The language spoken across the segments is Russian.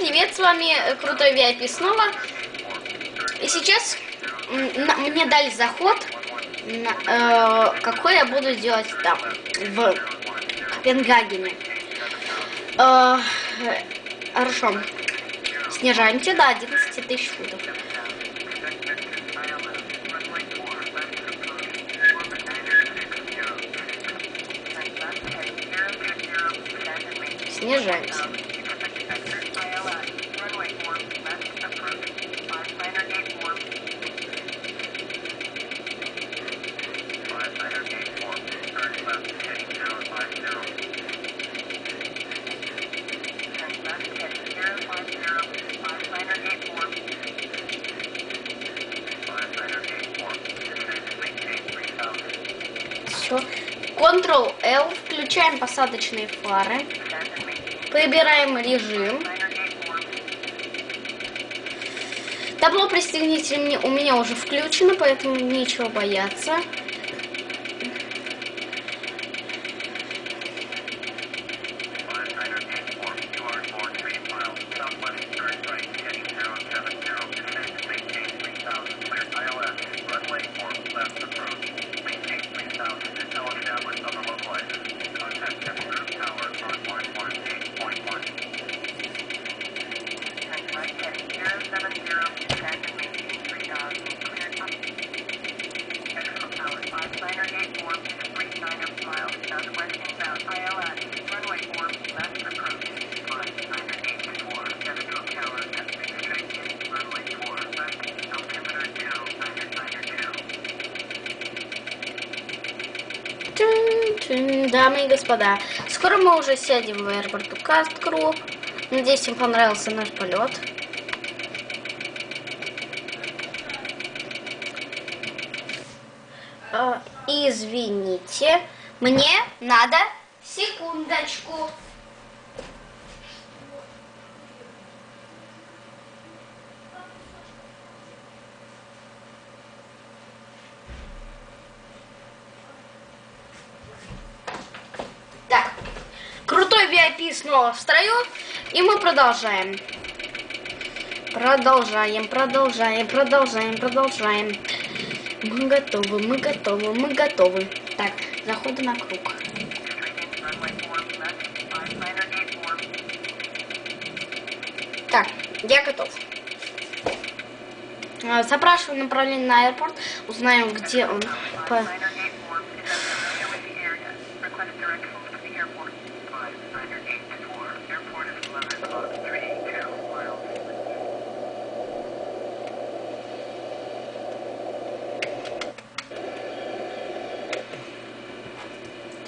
привет, с вами э, Крутой VIP снова. И сейчас мне дали заход, на, э, какой я буду делать там, в Копенгагене. Э, хорошо. Снижаемся до 11 тысяч футов. Снижаемся. Все. Ctrl-L. Включаем посадочные фары. Выбираем режим. Табло пристегните у меня уже включено, поэтому нечего бояться. Дамы и господа, скоро мы уже сядем в аэропорту Касткру. Надеюсь, им понравился наш полет. А, извините, мне надо секундочку. VIP снова в строю. И мы продолжаем. Продолжаем, продолжаем, продолжаем, продолжаем. Мы готовы, мы готовы, мы готовы. Так, заходы на круг. Так, я готов. А, запрашиваю направление на аэропорт. Узнаем, где он.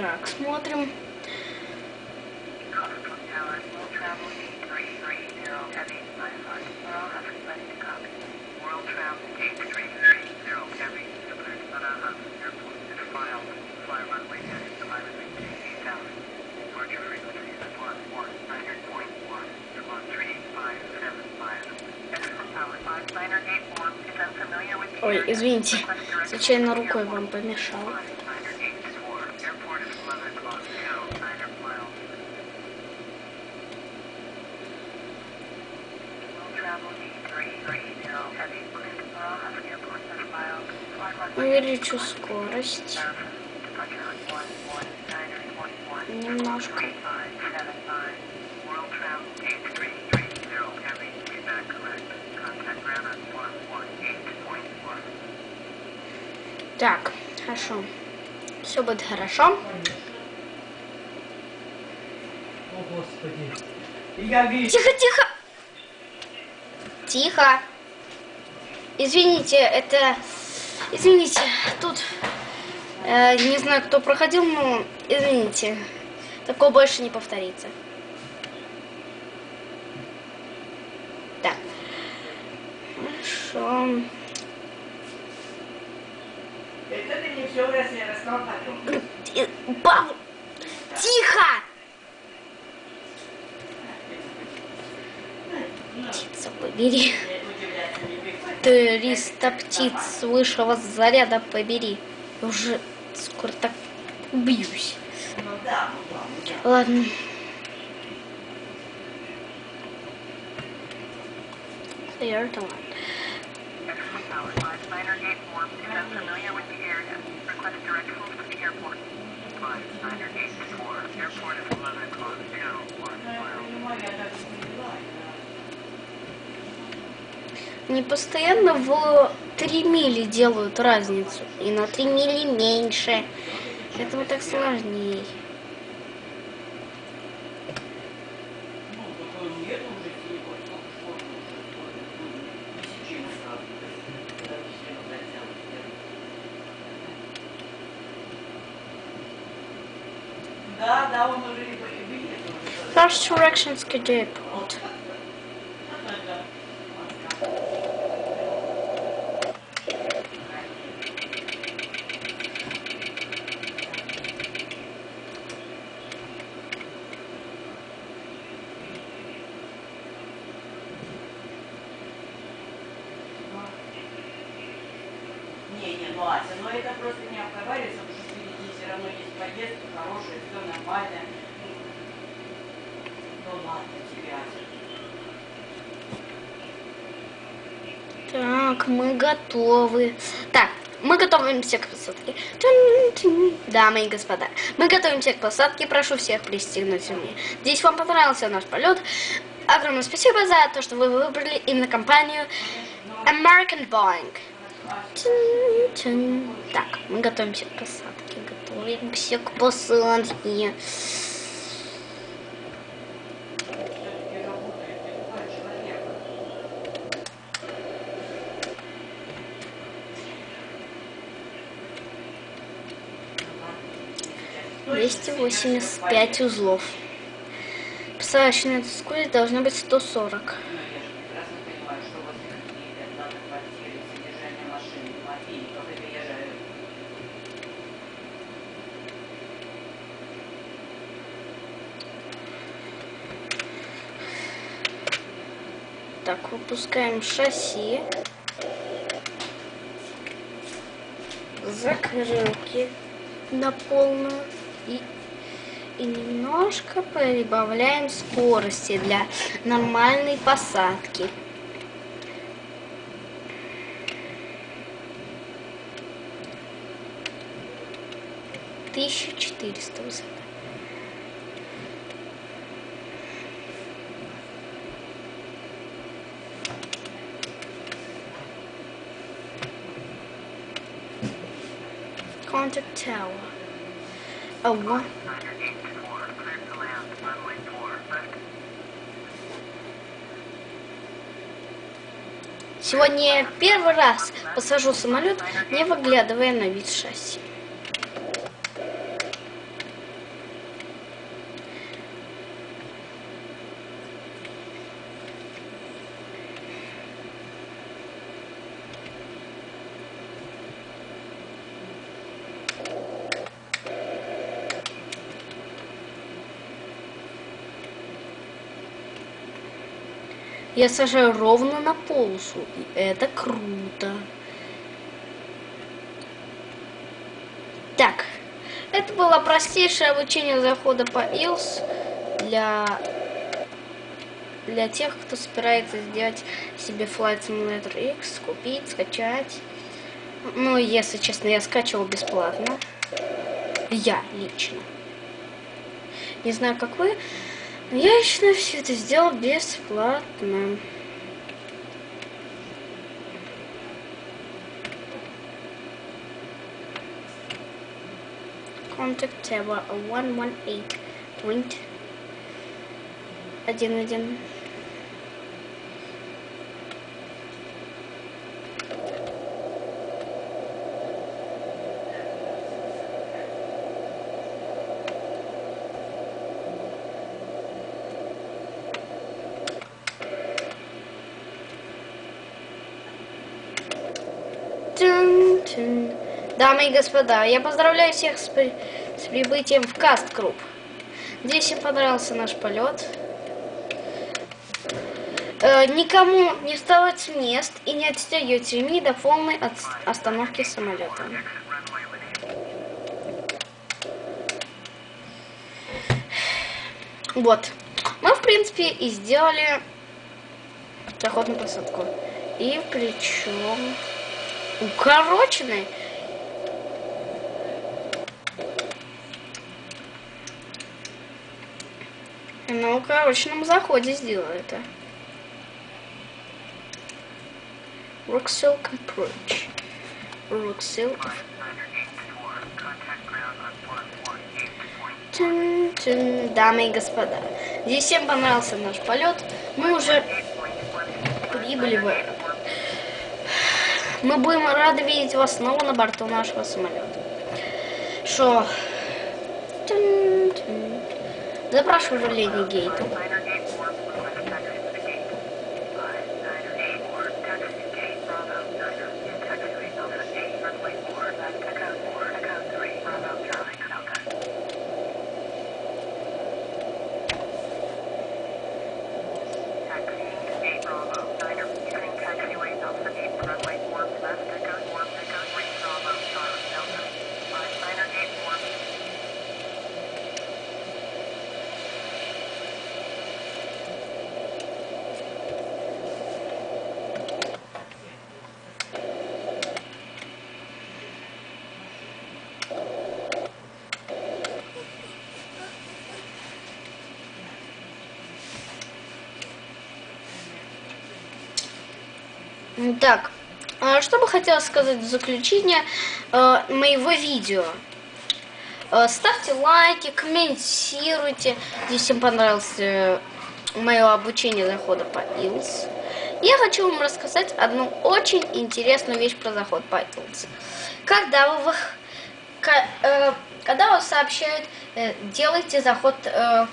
Так, смотрим. Ой, извините, случайно рукой вам помешал. Увеличу скорость. Немножко. Так, хорошо. Все будет хорошо. О, Господи. Тихо, тихо. Тихо. Извините, это... Извините, тут... Э, не знаю, кто проходил, но... Извините. Такое больше не повторится. Так. Хорошо. Бабу! Тихо! Птица побери. Триста птиц высшего заряда побери. Уже скоро так убьюсь. Ладно. clear the land. Excellent power. Five Steiner Gate 4 is unfamiliar with the area. Request directions to the airport. Five Steiner Gate 4. Airport is 11 o'clock. Zero one mile. Они постоянно в 3 мили делают разницу. И на 3 мили меньше. Поэтому так сложнее. Ну, такой нет уже телефон, сколько школ уже, тысячи назад, когда все хотят. Да, да, он уже и билет уже. First directions to Ася, ну это просто не обговаривается, потому что впереди все равно есть поездка хорошая, все нормально. Ну ладно тебе, Ася. Так, мы готовы. Так, мы готовимся к посадке. Дамы и господа, мы готовимся к посадке. Прошу всех пристегнуть ремни. Здесь вам понравился наш полет. Огромное спасибо за то, что вы выбрали именно компанию American Boeing. Так, мы готовимся к посадке. Готовимся к посадке. Другой человек. 285 узлов. Посадочная скорость должна быть 140. Ну, Так, выпускаем шасси. Закрылки на полную. И, и немножко прибавляем скорости для нормальной посадки. Тысяча четыреста высота. Contact tower. A one. Steiner Gate 4. Cleared to land. Runway 4. Left. Сегодня я первый раз посажу самолет, не выглядывая на вид шасси. Я сажаю ровно на полосу, и это круто. Так, это было простейшее обучение захода по ILS для, для тех, кто собирается сделать себе Flight Simulator X, купить, скачать. Ну, если честно, я скачивал бесплатно. Я лично. Не знаю, как вы. Но Я лично все это сделал бесплатно. Contact Tower 118 point 1.1. Тун-тун. Дамы и господа, я поздравляю всех с, при- с прибытием в Каст Групп. Надеюсь, им понравился наш полет. Э, никому не вставать с мест и не отстегивать ремни до полной отс- остановки самолета. Вот. Мы, в принципе, и сделали заход на посадку. И причем укороченный. На укороченном заходе сделаю это. Roxel Approach. Roxel Тын, тын, Дамы и господа, здесь всем понравился наш полет. Мы уже прибыли в аэропорт. Мы будем рады видеть вас снова на борту нашего самолета. Тын. Запрашиваю леди Гейту. Так, а что бы хотела сказать в заключение э, моего видео. Э, ставьте лайки, комментируйте. Если всем понравилось мое обучение захода по ILS. Я хочу вам рассказать одну очень интересную вещь про заход по ILS. Когда вы, э, когда вас сообщают, э, делайте заход э,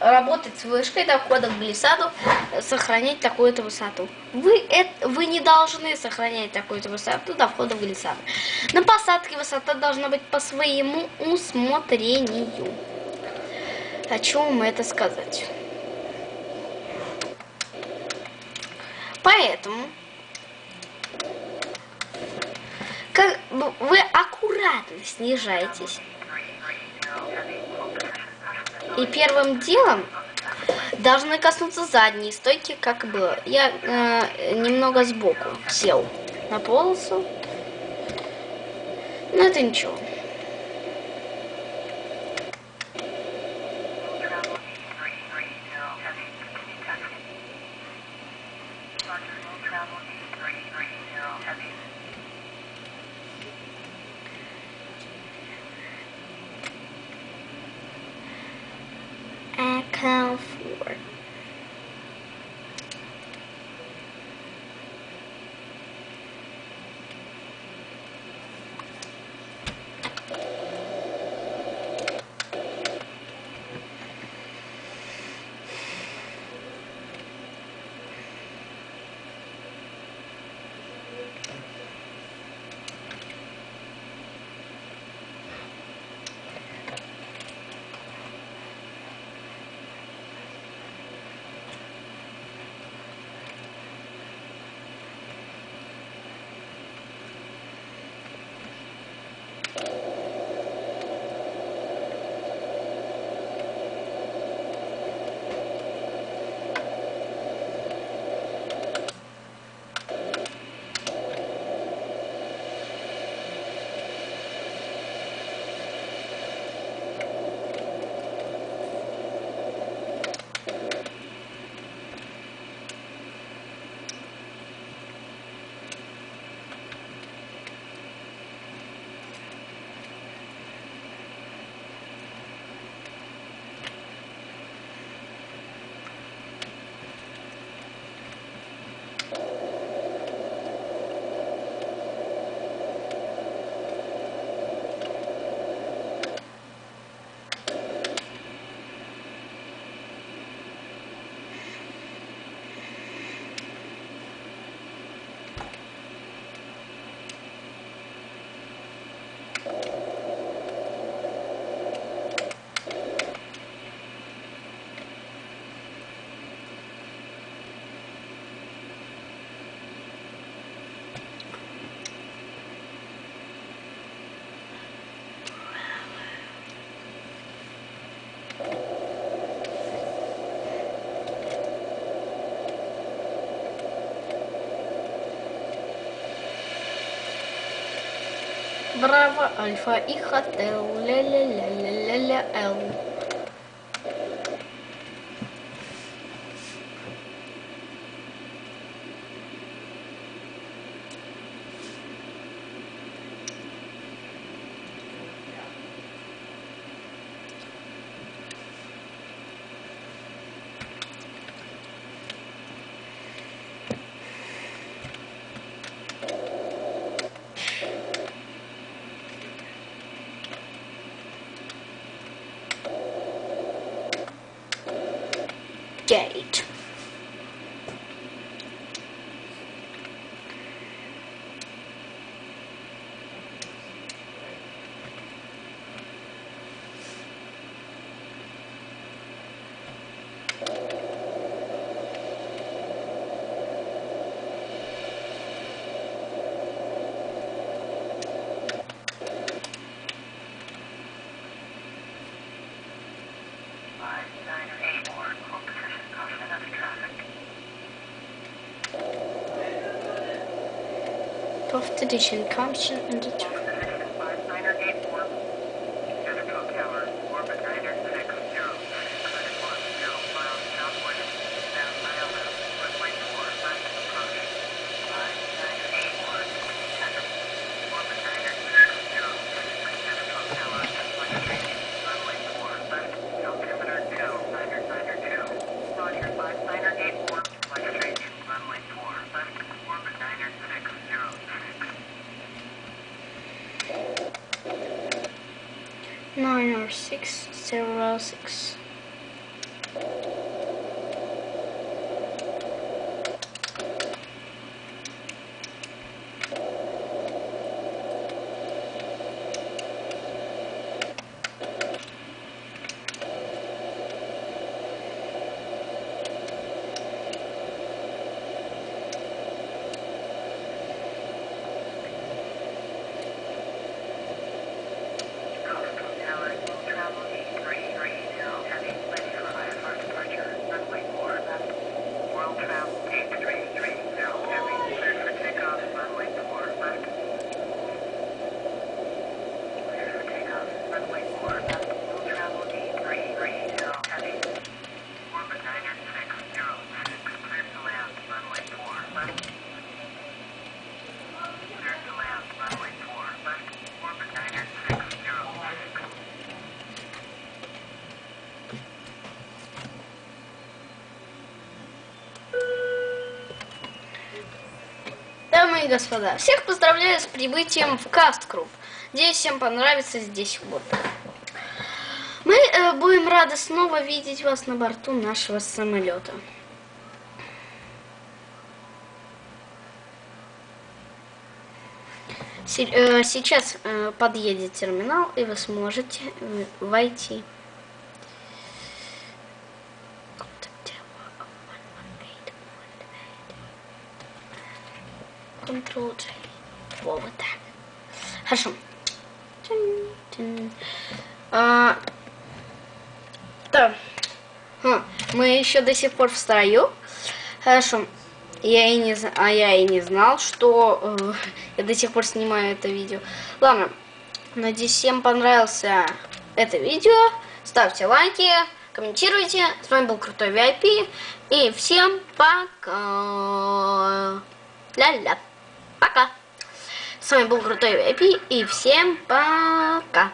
работать с вышкой до входа в глиссаду, э, сохранять такую-то высоту. Вы, это, вы не должны сохранять такую-то высоту до входа в глиссаду. На посадке высота должна быть по своему усмотрению. Хочу вам это сказать. Поэтому как вы аккуратно снижаетесь. И первым делом должны коснуться задней стойки, как было. Я э, немного сбоку сел на полосу. Но это ничего. برافو الفائقة لا لا لا لا لا, لا. gate. designer 12th edition, constant and determined. Six zero six. Дамы и господа, всех поздравляю с прибытием в Касткруп. Надеюсь, всем понравится здесь вот. Мы э, будем рады снова видеть вас на борту нашего самолета. Э, Сейчас э, подъедет терминал, и вы сможете э, войти. J. Во, вот так. Хорошо. А, да. Хм, Мы еще до сих пор в строю. Хорошо. Я и не, а я и не знал, что э, я до сих пор снимаю это видео. Ладно. Надеюсь, всем понравился это видео. Ставьте лайки, комментируйте. С вами был Крутой VIP. И всем пока. Ля-ля. Пока. С вами был Крутой VIP. И всем пока.